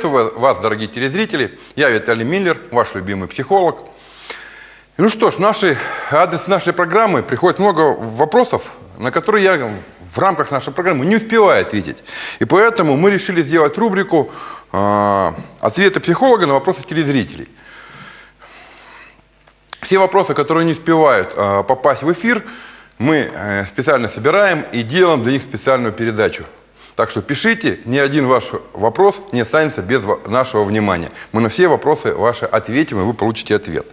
Приветствую вас, дорогие телезрители. Я Виталий Миллер, ваш любимый психолог. Ну что ж, наши, адрес нашей программы приходит много вопросов, на которые я в рамках нашей программы не успеваю ответить. И поэтому мы решили сделать рубрику э, «Ответы психолога на вопросы телезрителей». Все вопросы, которые не успевают э, попасть в эфир, мы э, специально собираем и делаем для них специальную передачу. Так что пишите, ни один ваш вопрос не останется без нашего внимания. Мы на все вопросы ваши ответим, и вы получите ответ.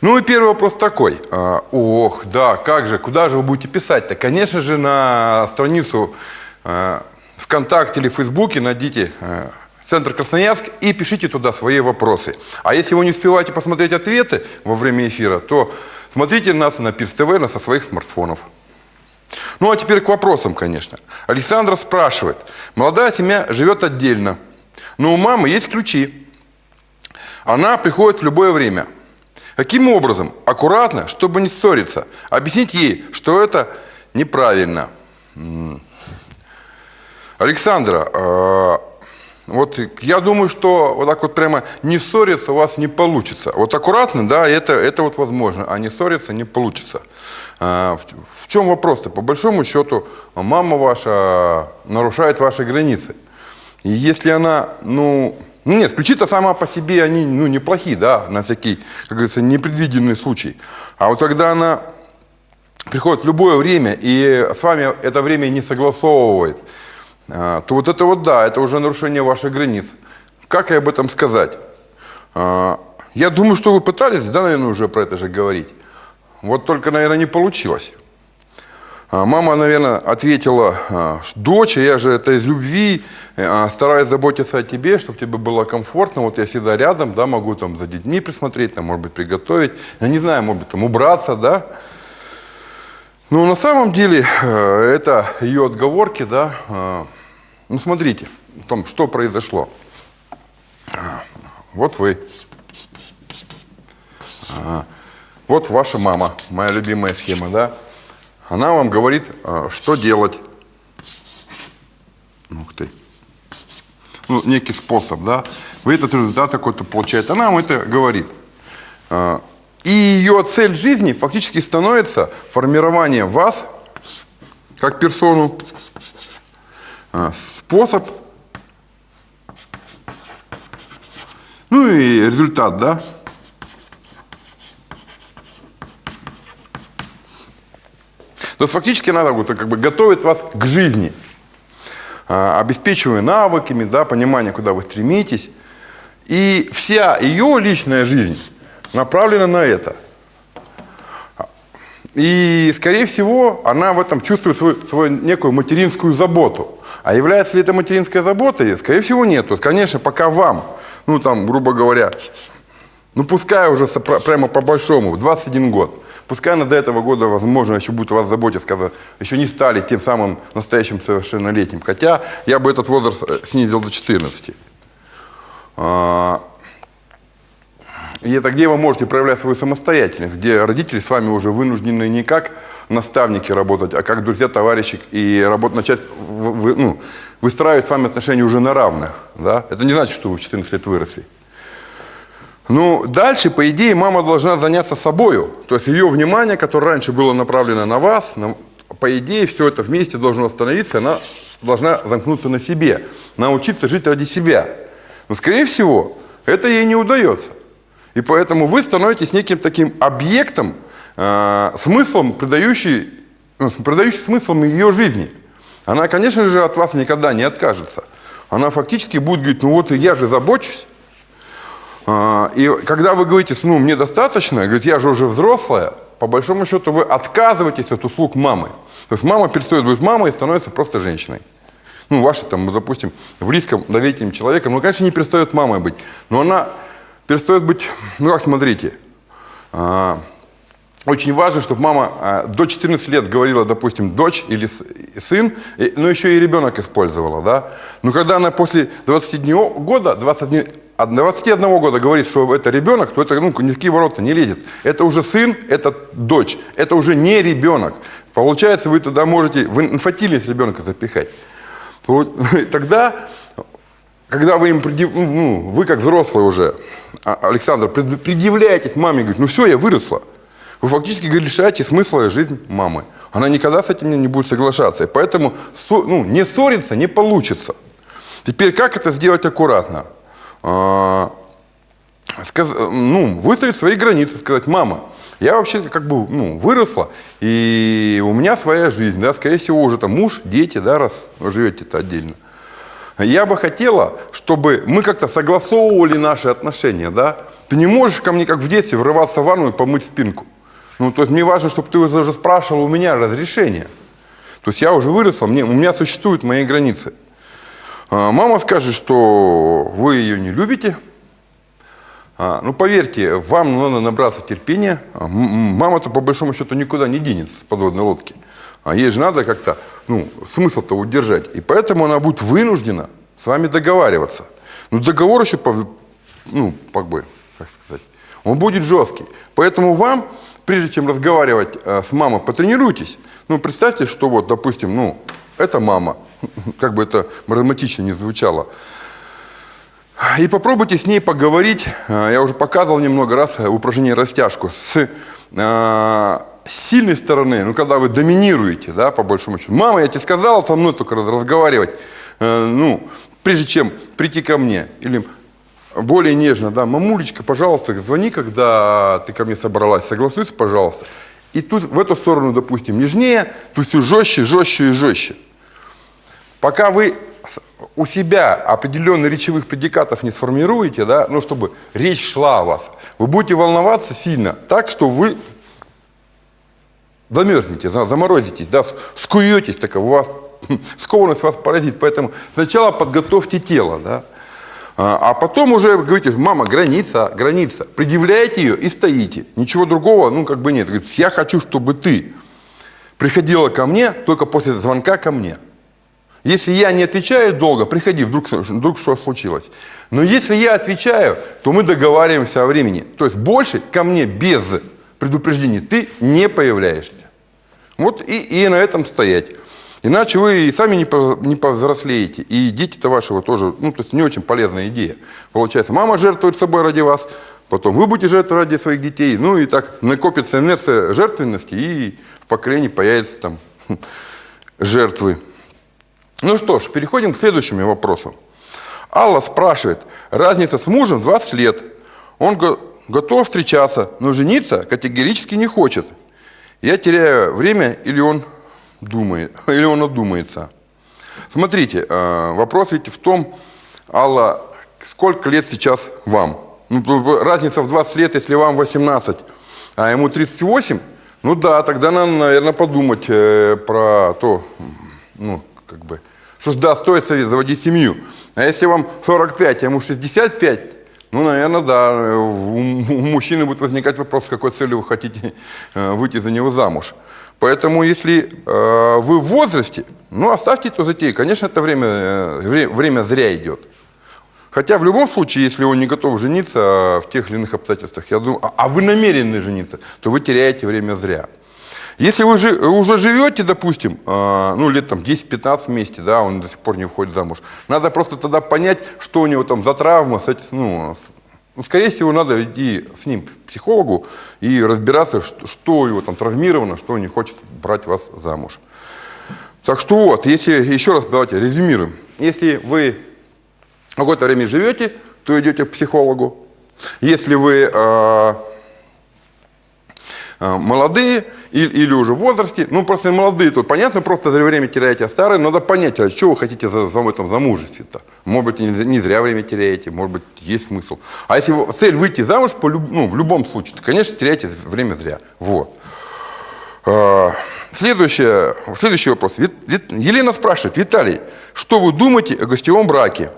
Ну и первый вопрос такой. А, ох, да, как же, куда же вы будете писать-то? Конечно же, на страницу а, ВКонтакте или Фейсбуке найдите а, Центр Красноярск и пишите туда свои вопросы. А если вы не успеваете посмотреть ответы во время эфира, то смотрите нас на Пирс ТВ на со своих смартфонов. Ну а теперь к вопросам, конечно. Александра спрашивает. Молодая семья живет отдельно, но у мамы есть ключи. Она приходит в любое время. Каким образом? Аккуратно, чтобы не ссориться. Объяснить ей, что это неправильно. Александра, э, вот я думаю, что вот так вот прямо не ссориться у вас не получится. Вот аккуратно, да, это, это вот возможно, а не ссориться не получится. Э, в чем вопрос-то? По большому счету, мама ваша нарушает ваши границы. И если она, ну, ну нет, ключи-то сама по себе, они ну, неплохие, да, на всякий, как говорится, непредвиденный случай. А вот когда она приходит в любое время и с вами это время не согласовывает, а, то вот это вот да, это уже нарушение ваших границ. Как и об этом сказать? А, я думаю, что вы пытались, да, наверное, уже про это же говорить. Вот только, наверное, не получилось. А, мама, наверное, ответила, «А, дочь, я же это из любви, а, стараюсь заботиться о тебе, чтобы тебе было комфортно, вот я всегда рядом, да, могу там за детьми присмотреть, там, может быть, приготовить, я не знаю, может быть, там, убраться, да. Но на самом деле э, это ее отговорки, да. Ну, смотрите, том, что произошло. Вот вы. Вот ваша мама, моя любимая схема, да. Она вам говорит, а, что делать. Ух ты. Ну, некий способ, да. Вы этот результат какой-то получаете. Она вам это говорит. А, и ее цель жизни фактически становится формирование вас как персону, а, способ, ну и результат, да, То есть фактически она как бы готовит вас к жизни, а, обеспечивая навыками, да, понимание, куда вы стремитесь. И вся ее личная жизнь направлена на это. И, скорее всего, она в этом чувствует свою, свою некую материнскую заботу. А является ли это материнской заботой? Скорее всего, нет. То есть, конечно, пока вам, ну, там, грубо говоря, ну, пускай уже прямо по-большому, в 21 год, Пускай она до этого года, возможно, еще будет вас заботиться, когда еще не стали тем самым настоящим совершеннолетним. Хотя я бы этот возраст э, снизил до 14. И это где вы можете проявлять свою самостоятельность, где родители с вами уже вынуждены не как наставники работать, а как друзья, товарищи, и работать, начать вы, ну, выстраивать с вами отношения уже на равных. Да? Это не значит, что вы в 14 лет выросли. Ну, дальше, по идее, мама должна заняться собою. То есть ее внимание, которое раньше было направлено на вас, на, по идее, все это вместе должно остановиться, она должна замкнуться на себе, научиться жить ради себя. Но, скорее всего, это ей не удается. И поэтому вы становитесь неким таким объектом, э, смыслом, придающий, ну, придающий смыслом ее жизни. Она, конечно же, от вас никогда не откажется. Она фактически будет говорить, ну вот я же забочусь, а, и когда вы говорите, ну, мне достаточно, говорит, я же уже взрослая, по большому счету вы отказываетесь от услуг мамы. То есть мама перестает быть мамой и становится просто женщиной. Ну, ваша там, допустим, близком, доверительным человеком, ну, конечно, не перестает мамой быть, но она перестает быть, ну, как смотрите, а, очень важно, чтобы мама а, до 14 лет говорила, допустим, дочь или сын, но еще и ребенок использовала, да. Но когда она после 21 года, 21, от 21 года говорит, что это ребенок, то это ну, ни в какие ворота не лезет. Это уже сын, это дочь, это уже не ребенок. Получается, вы тогда можете в инфантильность ребенка запихать. Тогда когда вы им, предъяв- ну, вы как взрослый уже, а- Александр, пред- предъявляетесь маме, говорит, ну все, я выросла. Вы фактически лишаете смысла жизнь мамы. Она никогда с этим не будет соглашаться. И поэтому ну, не ссориться не получится. Теперь как это сделать аккуратно? А, сказ- ну, выставить свои границы, сказать, мама, я вообще как бы ну, выросла, и у меня своя жизнь, да, скорее всего, уже там муж, дети, да, раз живете-то отдельно. Я бы хотела, чтобы мы как-то согласовывали наши отношения, да. Ты не можешь ко мне, как в детстве, врываться в ванну и помыть спинку. Ну, то есть мне важно, чтобы ты даже спрашивал у меня разрешение. То есть я уже выросла, мне, у меня существуют мои границы. А, Мама скажет, что вы ее не любите. А, Ну, поверьте, вам надо набраться терпения. А, Мама-то, по большому счету, никуда не денется с подводной лодки. А ей же надо как-то, ну, смысл-то удержать. И поэтому она будет вынуждена с вами договариваться. Но договор еще, пов- ну, как бы, как сказать, он будет жесткий. Поэтому вам, прежде чем разговаривать э, с мамой, потренируйтесь. Ну, представьте, что вот, допустим, ну, это мама, как бы это драматично не звучало. И попробуйте с ней поговорить. э, Я уже показывал немного раз э, упражнение растяжку. С сильной стороны, ну, когда вы доминируете, да, по большому счету. Мама, я тебе сказала со мной только раз- разговаривать, э, ну, прежде чем прийти ко мне. Или более нежно, да, мамулечка, пожалуйста, звони, когда ты ко мне собралась, согласуйся, пожалуйста. И тут в эту сторону, допустим, нежнее, тут все жестче, жестче и жестче. Пока вы у себя определенных речевых предикатов не сформируете, да, ну, чтобы речь шла о вас, вы будете волноваться сильно, так, что вы замерзнете, за- заморозитесь, да, скуетесь, так у вас скованность вас поразит. Поэтому сначала подготовьте тело, да, а а потом уже говорите, мама, граница, граница. Предъявляете ее и стоите. Ничего другого, ну, как бы нет. Говорит, я хочу, чтобы ты приходила ко мне только после звонка ко мне. Если я не отвечаю долго, приходи, вдруг, вдруг что случилось. Но если я отвечаю, то мы договариваемся о времени. То есть больше ко мне без предупреждения ты не появляешься. Вот и, и на этом стоять. Иначе вы и сами не, не повзрослеете, и дети-то вашего тоже, ну, то есть не очень полезная идея. Получается, мама жертвует собой ради вас, потом вы будете жертвовать ради своих детей, ну и так накопится инерция жертвенности, и в поколении появятся там жертвы. Ну что ж, переходим к следующему вопросу. Алла спрашивает, разница с мужем 20 лет. Он го- готов встречаться, но жениться категорически не хочет. Я теряю время или он думает, или он одумается. Смотрите, э, вопрос ведь в том, Алла, сколько лет сейчас вам? Ну, разница в 20 лет, если вам 18, а ему 38, ну да, тогда надо, наверное, подумать э, про то, ну, как бы, что да, стоит заводить семью. А если вам 45, а ему 65, ну, наверное, да, у, мужчины будет возникать вопрос, с какой целью вы хотите э, выйти за него замуж. Поэтому, если э, вы в возрасте, ну, оставьте эту затею. Конечно, это время, э, вре- время зря идет. Хотя в любом случае, если он не готов жениться а, в тех или иных обстоятельствах, я думаю, а, а вы намерены жениться, то вы теряете время зря. Если вы жи- уже живете, допустим, а, ну, лет там 10-15 вместе, да, он до сих пор не выходит замуж, надо просто тогда понять, что у него там за травма, с этим, ну, ну, скорее всего, надо идти с ним к психологу и разбираться, что, что у него там травмировано, что он не хочет брать вас замуж. Так что вот, если еще раз давайте резюмируем. Если вы какое-то время живете, то идете к психологу. Если вы э, э, молодые или, или уже в возрасте, ну просто молодые, то понятно, просто зря время теряете, а старые, надо понять, а что вы хотите за, за этом замужестве-то. Может быть, не, не зря время теряете, может быть, есть смысл. А если цель выйти замуж, по, люб- ну, в любом случае, то, конечно, теряете время зря. Вот. А, Следующее, следующий вопрос. Елена спрашивает, Виталий, что вы думаете о гостевом браке?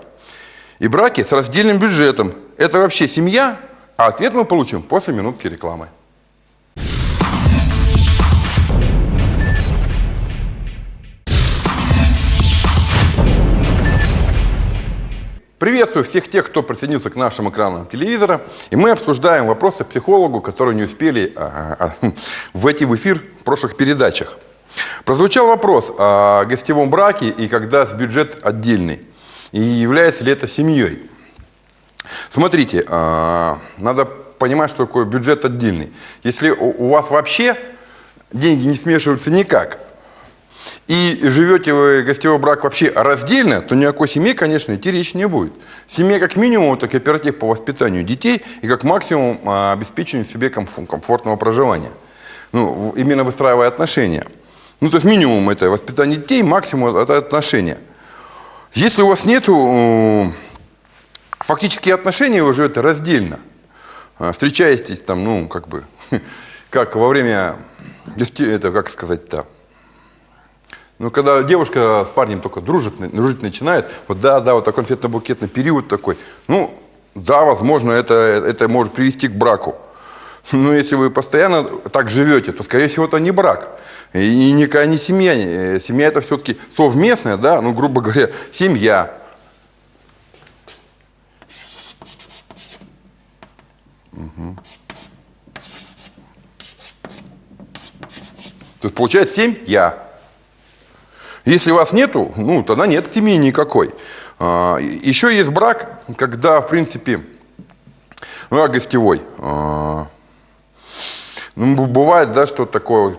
И браке с раздельным бюджетом. Это вообще семья? А ответ мы получим после минутки рекламы. Приветствую всех тех, кто присоединился к нашим экранам телевизора. И мы обсуждаем вопросы психологу, которые не успели а, а, войти в эфир в прошлых передачах. Прозвучал вопрос о гостевом браке и когда бюджет отдельный. И является ли это семьей? Смотрите, а, надо понимать, что такое бюджет отдельный. Если у вас вообще деньги не смешиваются никак, и живете вы гостевой брак вообще раздельно, то ни о какой семье, конечно, идти речь не будет. Семья как минимум это кооператив по воспитанию детей и как максимум а, обеспечению себе комфортного проживания. Ну, именно выстраивая отношения. Ну, то есть минимум это воспитание детей, максимум это отношения. Если у вас нету фактические отношения, вы живете раздельно. А, встречаетесь там, ну, как бы, как во время, это, как сказать-то, ну, когда девушка с парнем только дружит, дружить начинает, вот да, да, вот такой конфетно-букетный период такой, ну, да, возможно, это, это может привести к браку. Но если вы постоянно так живете, то, скорее всего, это не брак. И никакая не семья. Э, семья это все-таки совместная, да, ну, грубо говоря, семья. Угу. То есть получается семья. Если вас нету, ну, тогда нет семьи никакой. А, еще есть брак, когда, в принципе, ну, гостевой. А, ну, бывает, да, что такое,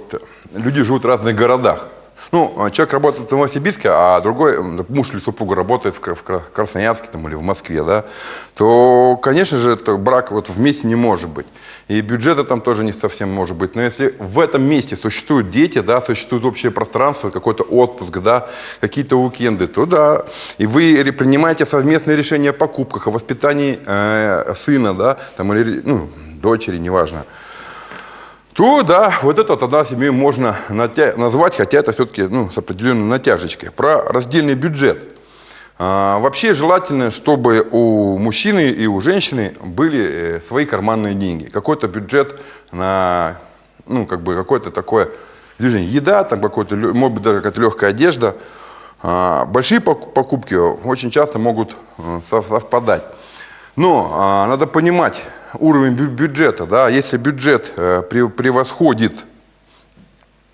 люди живут в разных городах. Ну, а человек работает в Новосибирске, а другой, муж или супруга работает в Красноярске там, или в Москве, да, то, конечно же, это брак вот вместе не может быть. И бюджета там тоже не совсем может быть. Но если в этом месте существуют дети, да, существует общее пространство, какой-то отпуск, да, какие-то уикенды, то да. И вы принимаете совместные решения о покупках, о воспитании э, сына, да, там, или ну, дочери, неважно то да, вот это тогда семью можно назвать, хотя это все-таки ну, с определенной натяжечкой. Про раздельный бюджет. А, вообще желательно, чтобы у мужчины и у женщины были э, свои карманные деньги. Какой-то бюджет на, ну, как бы какое-то такое движение. Еда, там какой-то, может быть, даже какая-то легкая одежда. А, большие покупки очень часто могут э, совпадать. Но а, надо понимать, уровень бюджета, да, если бюджет э, превосходит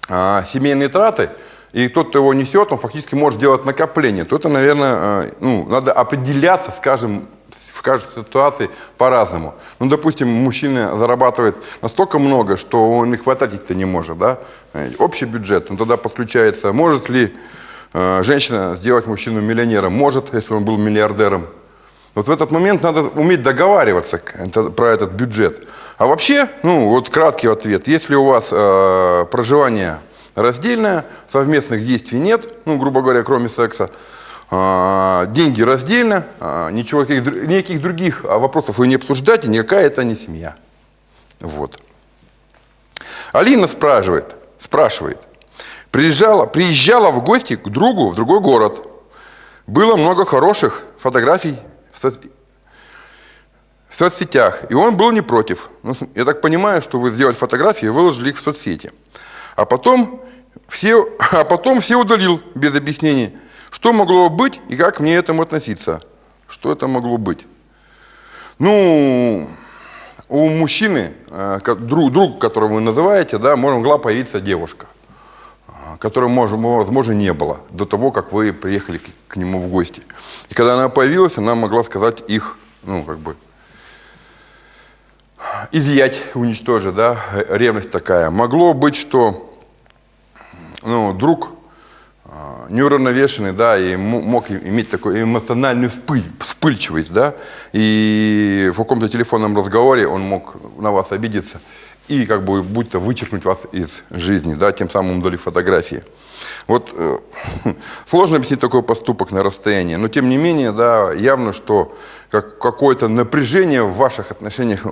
а, семейные траты, и тот, кто его несет, он фактически может делать накопление, то это, наверное, э, ну, надо определяться, скажем, в каждой ситуации по-разному. Ну, допустим, мужчина зарабатывает настолько много, что он их хватать-то не может, да? Э, общий бюджет, он тогда подключается, может ли женщина сделать мужчину миллионером? Может, если он был миллиардером. Вот в этот момент надо уметь договариваться про этот бюджет. А вообще, ну вот краткий ответ, если у вас э, проживание раздельное, совместных действий нет, ну грубо говоря, кроме секса, э, деньги раздельно, э, ничего, никаких, других вопросов вы не обсуждаете, никакая это не семья. Вот. Алина спрашивает, спрашивает, приезжала, приезжала в гости к другу в другой город. Было много хороших фотографий в соцсетях, и он был не против. Ну, я так понимаю, что вы сделали фотографии и выложили их в соцсети. А потом все, а потом все удалил без объяснений, что могло быть и как мне этому относиться. Что это могло быть? Ну, у мужчины, э, друг, друг которого вы называете, да, могла появиться девушка, которой, возможно, не было до того, как вы приехали к нему в гости. И когда она появилась, она могла сказать их, ну, как бы, изъять, уничтожить, да, ревность такая. Могло быть, что ну, друг а, неуравновешенный, да, и мог иметь такую эмоциональную вспыль, вспыльчивость, да, и в каком-то телефонном разговоре он мог на вас обидеться и как бы будто вычеркнуть вас из жизни, да, тем самым удалив фотографии. Вот э, сложно объяснить такой поступок на расстоянии, но тем не менее, да, явно, что как, какое-то напряжение в ваших отношениях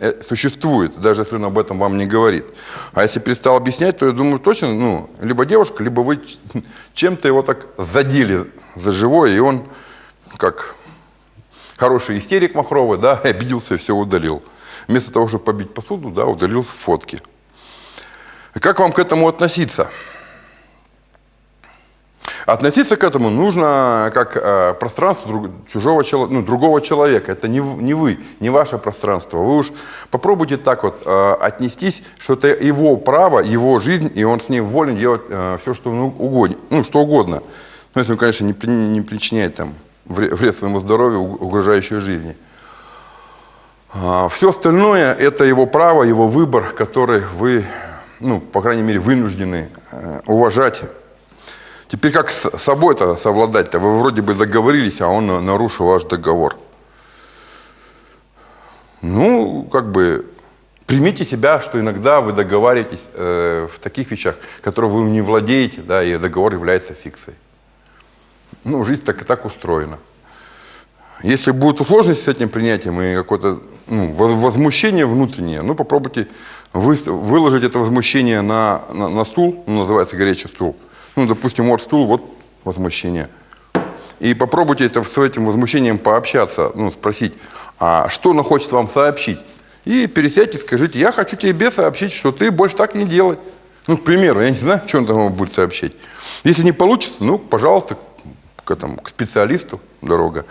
э, существует, даже если он об этом вам не говорит. А если перестал объяснять, то я думаю, точно, ну, либо девушка, либо вы чем-то его так задели за живое, и он, как хороший истерик махровый, да, обиделся и все удалил. Вместо того, чтобы побить посуду, да, удалил фотки. как вам к этому относиться? Относиться к этому нужно как э, пространство друг, чужого ну, другого человека. Это не, не вы, не ваше пространство. Вы уж попробуйте так вот э, отнестись, что это его право, его жизнь, и он с ней волен делать э, все, что, угодно, ну, что угодно. Ну, если он, конечно, не, не причиняет там вред своему здоровью, угрожающую жизни. А все остальное – это его право, его выбор, который вы, ну, по крайней мере, вынуждены э, уважать. Теперь как с собой-то совладать-то? Вы вроде бы договорились, а он нарушил ваш договор. Ну, как бы, примите себя, что иногда вы договариваетесь э, в таких вещах, которые вы не владеете, да, и договор является фикцией. Ну, жизнь так и так устроена. Если будут сложности с этим принятием и какое-то ну, возмущение внутреннее, ну, попробуйте вы, выложить это возмущение на, на, на стул, ну, называется горячий стул. Ну, допустим, вот стул, вот возмущение. И попробуйте это, с этим возмущением пообщаться, ну, спросить, а что он хочет вам сообщить? И пересядьте, скажите, я хочу тебе сообщить, что ты больше так не делай. Ну, к примеру, я не знаю, что он там вам будет сообщить. Если не получится, ну, пожалуйста, к, этому, к специалисту дорога.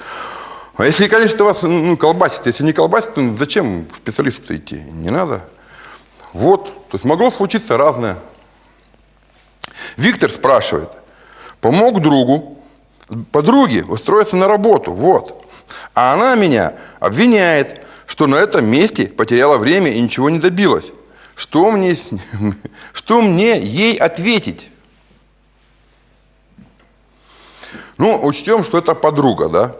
А если, конечно, вас ну, колбасит, если не колбасит, зачем к специалисту идти? Не надо. Вот, то есть могло случиться разное. Виктор спрашивает, помог другу, подруге устроиться на работу, вот. А она меня обвиняет, что на этом месте потеряла время и ничего не добилась. Что мне, что мне ей ответить? Ну, учтем, что это подруга, да?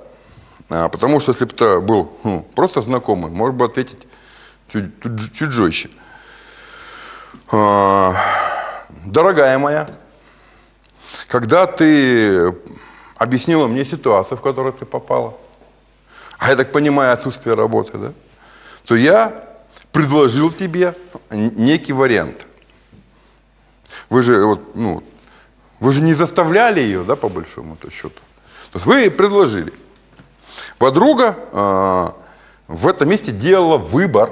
А, потому что если бы это был ну, просто знакомый, может бы ответить чуть, чуть, чуть жестче. А, дорогая моя, когда ты объяснила мне ситуацию, в которую ты попала, а я так понимаю отсутствие работы, да, то я предложил тебе некий вариант. Вы же, вот, ну, вы же не заставляли ее, да, по большому -то счету. То есть вы предложили. Подруга э, в этом месте делала выбор.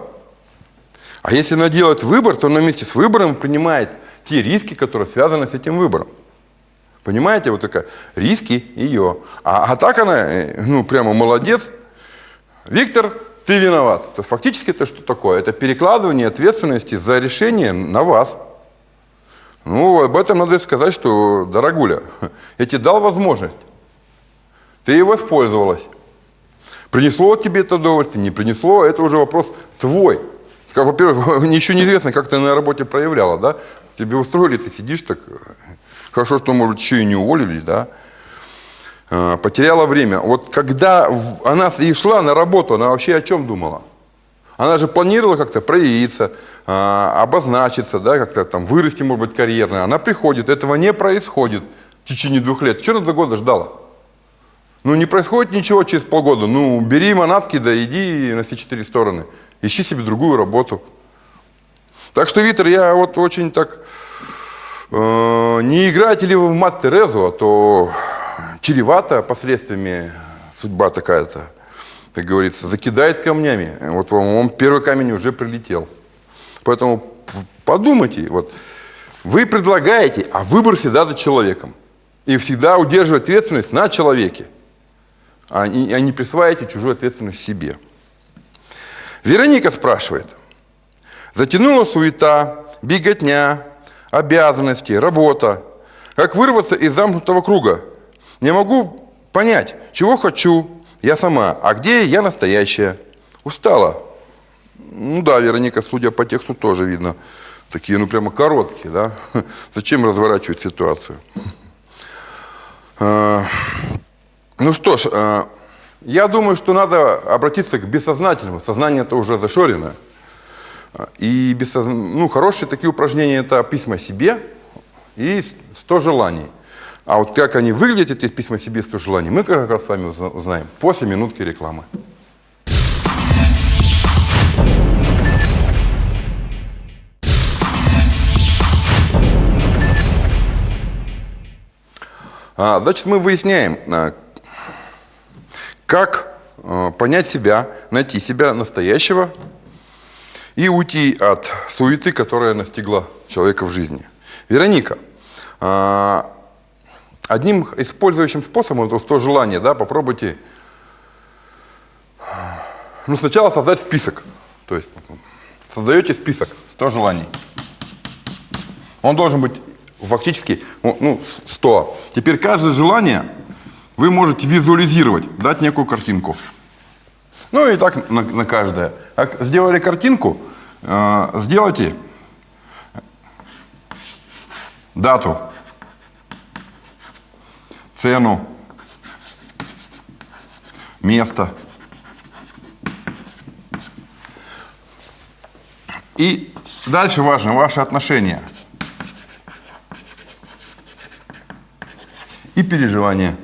А если она делает выбор, то она вместе с выбором принимает те риски, которые связаны с этим выбором. Понимаете, вот такая, риски ее. А, а так она, э, ну, прямо молодец. Виктор, ты виноват. То фактически это что такое? Это перекладывание ответственности за решение на вас. Ну, об этом надо сказать, что, дорогуля, я тебе дал возможность. Ты ей воспользовалась. Принесло тебе это удовольствие, не принесло, это уже вопрос твой. Во-первых, еще неизвестно, как ты на работе проявляла, да? Тебе устроили, ты сидишь так, хорошо, что, может, еще и не уволили, да? А, потеряла время. Вот когда она и шла на работу, она вообще о чем думала? Она же планировала как-то проявиться, а, обозначиться, да, как-то там вырасти, может быть, карьерно. Она приходит, этого не происходит в течение двух лет. Что на два года ждала? Ну, не происходит ничего через полгода. Ну, бери манатки, да иди на все четыре стороны. Ищи себе другую работу. Так что, Витер, я вот очень так... Э, не играете ли вы в мать Терезу, а то чревато последствиями судьба такая-то, как говорится, закидает камнями. Вот вам, вам первый камень уже прилетел. Поэтому подумайте, вот, вы предлагаете, а выбор всегда за человеком. И всегда удерживать ответственность на человеке а не, а присваивайте чужую ответственность себе. Вероника спрашивает. Затянула суета, беготня, обязанности, работа. Как вырваться из замкнутого круга? Не могу понять, чего хочу я сама, а где я настоящая. Устала. Ну да, Вероника, судя по тексту, тоже видно. Такие, ну прямо короткие, да? Зачем разворачивать ситуацию? Ну что ж, э, я думаю, что надо обратиться к бессознательному. Сознание это уже зашорено. И бессоз... ну, хорошие такие упражнения это письма себе и 100 желаний. А вот как они выглядят, эти письма себе 100 желаний, мы как раз с вами узнаем после минутки рекламы. А, значит, мы выясняем, а, как э, понять себя, найти себя настоящего и уйти от суеты, которая настигла человека в жизни. Вероника, э, одним использующим способом, это 100 желаний, да, попробуйте ну, сначала создать список. То есть создаете список 100 желаний. Он должен быть фактически ну, 100. Теперь каждое желание вы можете визуализировать, дать некую картинку. Ну и так на, на каждое. Как сделали картинку, э, сделайте дату, цену, место. И дальше важно ваши отношения и переживания.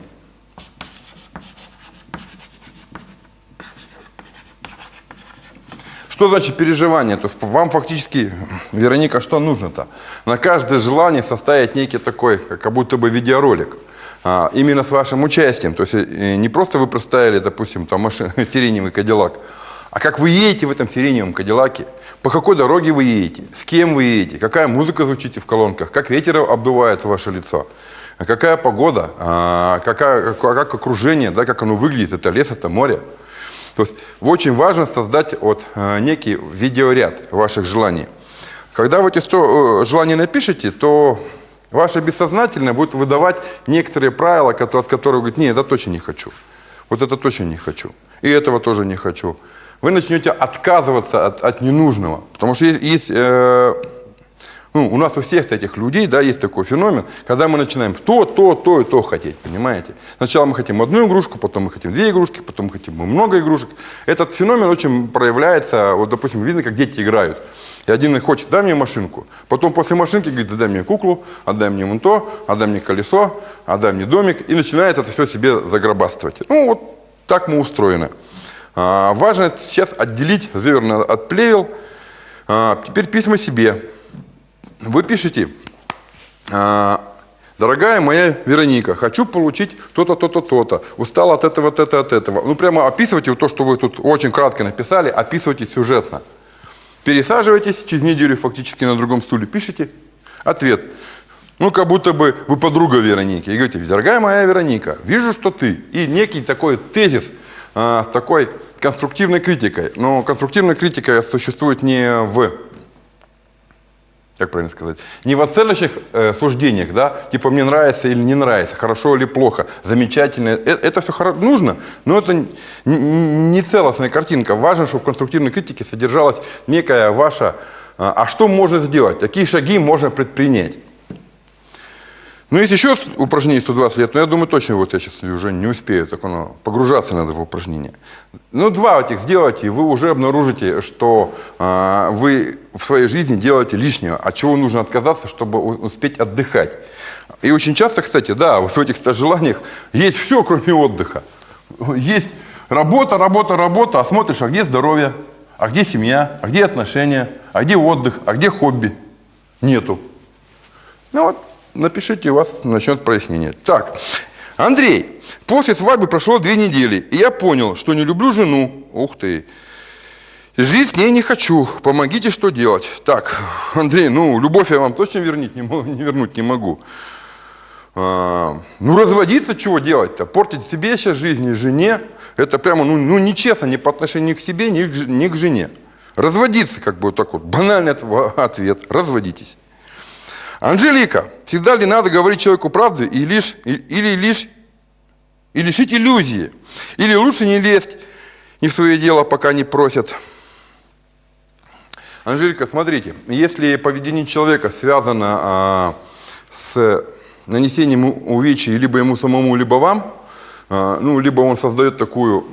Что значит переживание? То есть вам фактически, Вероника, что нужно-то? На каждое желание составить некий такой, как будто бы видеоролик. А, именно с вашим участием. То есть э, не просто вы проставили, допустим, там машин, сиреневый кадиллак, а как вы едете в этом сиреневом кадиллаке, по какой дороге вы едете, с кем вы едете, какая музыка звучит в колонках, как ветер обдувает ваше лицо, какая погода, а, какая, как окружение, да, как оно выглядит, это лес, это море. То есть очень важно создать вот э, некий видеоряд ваших желаний. Когда вы эти 100 э, желаний напишете, то ваше бессознательное будет выдавать некоторые правила, от которых вы говорите, нет, это точно не хочу. Вот это точно не хочу. И этого тоже не хочу. Вы начнете отказываться от, от ненужного. Потому что есть, есть э, ну, у нас у всех этих людей, да, есть такой феномен, когда мы начинаем то, то, то и то хотеть, понимаете? Сначала мы хотим одну игрушку, потом мы хотим две игрушки, потом мы хотим много игрушек. Этот феномен очень проявляется, вот, допустим, видно, как дети играют. И один хочет, дай мне машинку. Потом после машинки говорит, дай мне куклу, отдай мне вон то, отдай мне колесо, отдай мне домик. И начинает это все себе загробастывать. Ну, вот так мы устроены. А, важно сейчас отделить зеверно от плевел. А, теперь письма себе вы пишете, «А, дорогая моя Вероника, хочу получить то-то, то-то, то-то, устал от этого, от этого, от этого. Ну, прямо описывайте то, что вы тут очень кратко написали, описывайте сюжетно. Пересаживайтесь, через неделю фактически на другом стуле пишите. Ответ. Ну, как будто бы вы подруга Вероники. И говорите, дорогая моя Вероника, вижу, что ты. И некий такой тезис а, с такой конструктивной критикой. Но конструктивная критика существует не в как правильно сказать, не в оценочных э, суждениях, да, типа мне нравится или не нравится, хорошо или плохо, замечательно. Это, это все нужно, но это не целостная картинка. Важно, чтобы в конструктивной критике содержалась некая ваша, а, а что можно сделать, какие шаги можно предпринять. Ну, есть еще упражнение 120 лет, но я думаю, точно вот я сейчас уже не успею, так оно, погружаться надо в упражнение. Ну, два этих сделайте, и вы уже обнаружите, что э, вы в своей жизни делаете лишнее, от чего нужно отказаться, чтобы успеть отдыхать. И очень часто, кстати, да, вот в этих желаниях есть все, кроме отдыха. Есть работа, работа, работа, а смотришь, а где здоровье, а где семья, а где отношения, а где отдых, а где хобби? Нету. Ну вот, напишите, у вас начнет прояснение. Так, Андрей, после свадьбы прошло две недели, и я понял, что не люблю жену. Ух ты. Жить с ней не хочу. Помогите, что делать. Так, Андрей, ну, любовь я вам точно вернуть не, не вернуть не могу. А, ну, разводиться чего делать-то? Портить себе сейчас жизнь и жене. Это прямо, ну, ну, нечестно ни по отношению к себе, ни к, ни к жене. Разводиться, как бы вот так вот, банальный ответ. Разводитесь. Анжелика, всегда ли надо говорить человеку правду и лишь, или лишь и лишить иллюзии? Или лучше не лезть не в свое дело, пока не просят? Анжелика, смотрите, если поведение человека связано а, с нанесением увечий либо ему самому, либо вам, а, ну, либо он создает такую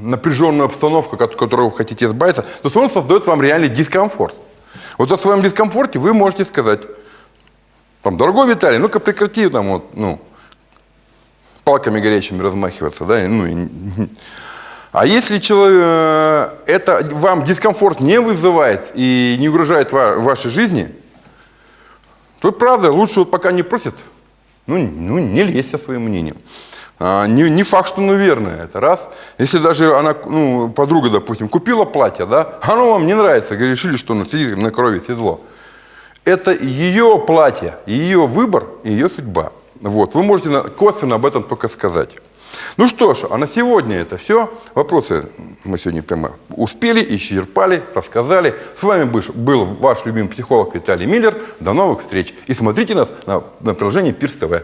напряженную обстановку, от которой вы хотите избавиться, то он создает вам реальный дискомфорт. Вот о своем дискомфорте вы можете сказать, там, дорогой Виталий, ну-ка прекрати там вот, ну, палками горячими размахиваться, да, ну, и, а если человек, э, это вам дискомфорт не вызывает и не угрожает в вашей жизни, то правда, лучше вот пока не просит, ну, ну не лезь со своим мнением. А, не, не факт, что оно верное, это раз. Если даже она, ну, подруга, допустим, купила платье, да, оно вам не нравится, решили, что оно сидит на крови седло это ее платье, ее выбор ее судьба. Вот. Вы можете косвенно об этом только сказать. Ну что ж, а на сегодня это все. Вопросы мы сегодня прямо успели, исчерпали, рассказали. С вами был ваш любимый психолог Виталий Миллер. До новых встреч. И смотрите нас на, на приложении Пирс ТВ.